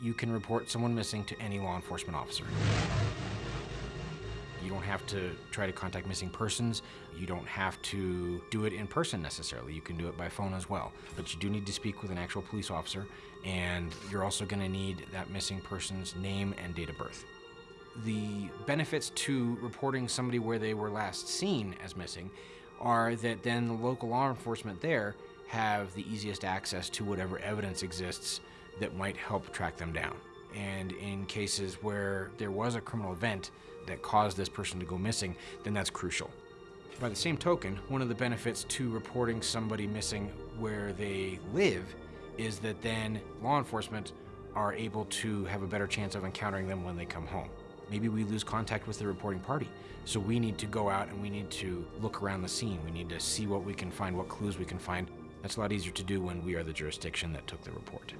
you can report someone missing to any law enforcement officer. You don't have to try to contact missing persons. You don't have to do it in person necessarily. You can do it by phone as well. But you do need to speak with an actual police officer, and you're also going to need that missing person's name and date of birth. The benefits to reporting somebody where they were last seen as missing are that then the local law enforcement there have the easiest access to whatever evidence exists that might help track them down. And in cases where there was a criminal event that caused this person to go missing, then that's crucial. By the same token, one of the benefits to reporting somebody missing where they live is that then law enforcement are able to have a better chance of encountering them when they come home. Maybe we lose contact with the reporting party. So we need to go out and we need to look around the scene. We need to see what we can find, what clues we can find. That's a lot easier to do when we are the jurisdiction that took the report.